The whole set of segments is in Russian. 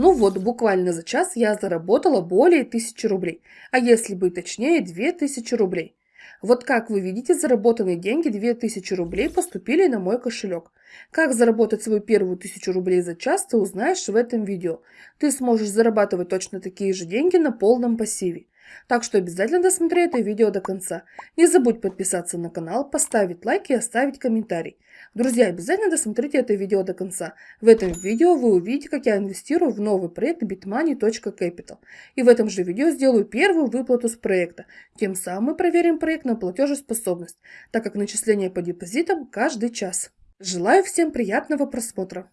Ну вот, буквально за час я заработала более 1000 рублей, а если быть точнее, 2000 рублей. Вот как вы видите, заработанные деньги 2000 рублей поступили на мой кошелек. Как заработать свою первую 1000 рублей за час, ты узнаешь в этом видео. Ты сможешь зарабатывать точно такие же деньги на полном пассиве. Так что обязательно досмотри это видео до конца. Не забудь подписаться на канал, поставить лайк и оставить комментарий. Друзья, обязательно досмотрите это видео до конца. В этом видео вы увидите, как я инвестирую в новый проект bitmoney.capital. И в этом же видео сделаю первую выплату с проекта. Тем самым мы проверим проект на платежеспособность, так как начисление по депозитам каждый час. Желаю всем приятного просмотра.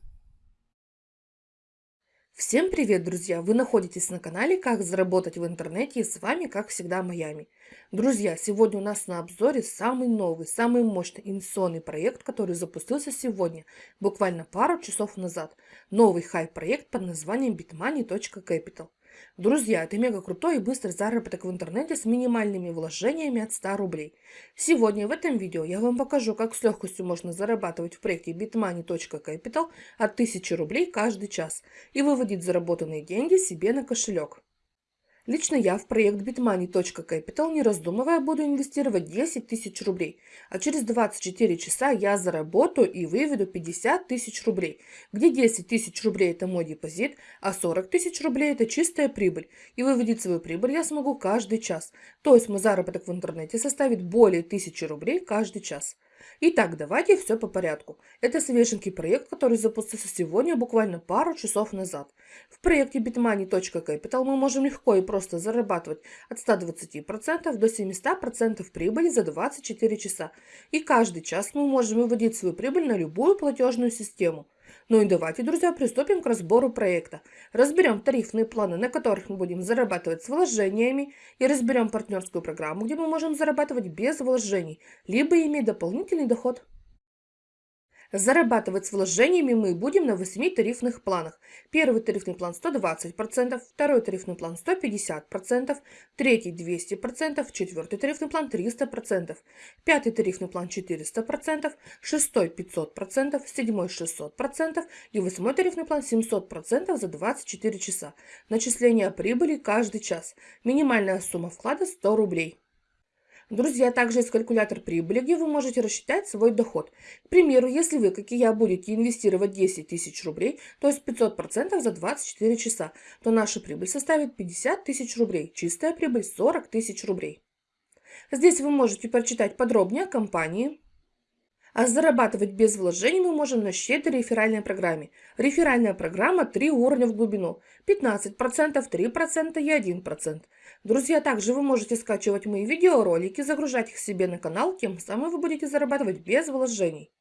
Всем привет, друзья! Вы находитесь на канале «Как заработать в интернете» и с вами, как всегда, Майами. Друзья, сегодня у нас на обзоре самый новый, самый мощный инвестиционный проект, который запустился сегодня, буквально пару часов назад. Новый хай-проект под названием bitmoney.capital. Друзья, это мега крутой и быстрый заработок в интернете с минимальными вложениями от 100 рублей. Сегодня в этом видео я вам покажу, как с легкостью можно зарабатывать в проекте bitmoney.capital от 1000 рублей каждый час и выводить заработанные деньги себе на кошелек. Лично я в проект bitmoney.capital не раздумывая буду инвестировать 10 тысяч рублей, а через 24 часа я заработаю и выведу 50 тысяч рублей, где 10 тысяч рублей это мой депозит, а 40 тысяч рублей это чистая прибыль. И выводить свою прибыль я смогу каждый час, то есть мой заработок в интернете составит более 1000 рублей каждый час. Итак, давайте все по порядку. Это свеженький проект, который запустился сегодня буквально пару часов назад. В проекте bitmoney.capital мы можем легко и просто зарабатывать от 120% до 700% прибыли за 24 часа. И каждый час мы можем выводить свою прибыль на любую платежную систему. Ну и давайте, друзья, приступим к разбору проекта. Разберем тарифные планы, на которых мы будем зарабатывать с вложениями, и разберем партнерскую программу, где мы можем зарабатывать без вложений, либо иметь дополнительный доход. Зарабатывать с вложениями мы будем на 8 тарифных планах. Первый тарифный план 120%, второй тарифный план 150%, третий 200%, четвертый тарифный план 300%, пятый тарифный план 400%, шестой 500%, седьмой 600% и восьмой тарифный план 700% за 24 часа. Начисление прибыли каждый час. Минимальная сумма вклада 100 рублей. Друзья, также есть калькулятор прибыли, где вы можете рассчитать свой доход. К примеру, если вы, как и я, будете инвестировать 10 тысяч рублей, то есть 500% за 24 часа, то наша прибыль составит 50 тысяч рублей, чистая прибыль 40 тысяч рублей. Здесь вы можете прочитать подробнее о компании, а зарабатывать без вложений мы можем на щедрой реферальной программе. Реферальная программа 3 уровня в глубину. 15%, 3% и 1%. Друзья, также вы можете скачивать мои видеоролики, загружать их себе на канал, тем самым вы будете зарабатывать без вложений.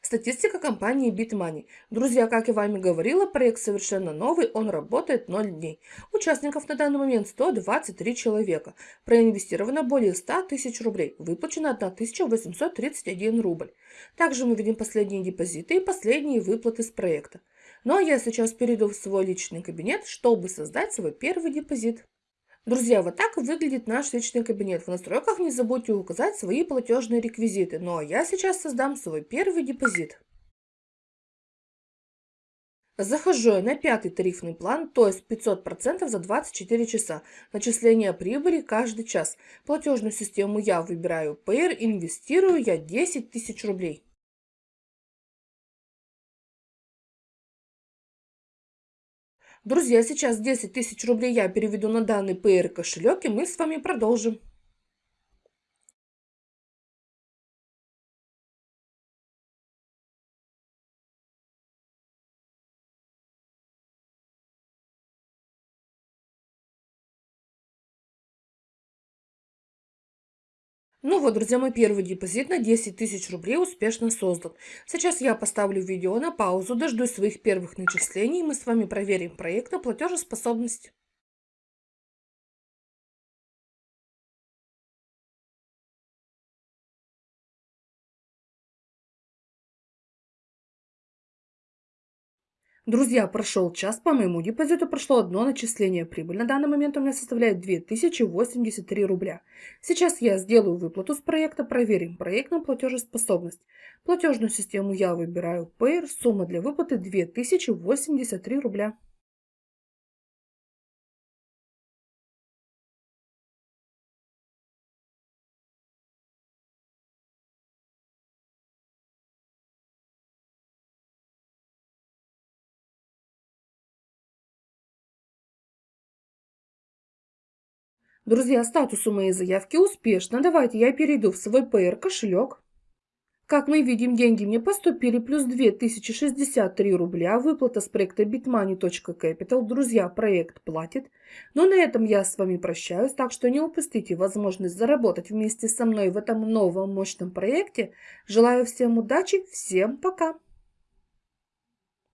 Статистика компании BitMoney. Друзья, как я вами говорила, проект совершенно новый, он работает 0 дней. Участников на данный момент 123 человека. Проинвестировано более 100 тысяч рублей. Выплачено 1831 рубль. Также мы видим последние депозиты и последние выплаты с проекта. Ну а я сейчас перейду в свой личный кабинет, чтобы создать свой первый депозит. Друзья, вот так выглядит наш личный кабинет. В настройках не забудьте указать свои платежные реквизиты. Ну а я сейчас создам свой первый депозит. Захожу я на пятый тарифный план, то есть 500% за 24 часа. Начисление прибыли каждый час. Платежную систему я выбираю Payer, инвестирую я 10 тысяч рублей. Друзья, сейчас 10 тысяч рублей я переведу на данный PR кошелек, и мы с вами продолжим. Ну вот, друзья, мой первый депозит на 10 тысяч рублей успешно создан. Сейчас я поставлю видео на паузу, дождусь своих первых начислений, и мы с вами проверим проект на платежеспособность. Друзья, прошел час, по моему депозиту прошло одно начисление. Прибыль на данный момент у меня составляет 2083 рубля. Сейчас я сделаю выплату с проекта, проверим проект на платежеспособность. Платежную систему я выбираю Payer, сумма для выплаты 2083 рубля. Друзья, статус у моей заявки успешно. Давайте я перейду в свой PR кошелек. Как мы видим, деньги мне поступили, плюс 2063 рубля, выплата с проекта bitmoney.capital. Друзья, проект платит. Но на этом я с вами прощаюсь, так что не упустите возможность заработать вместе со мной в этом новом мощном проекте. Желаю всем удачи, всем пока!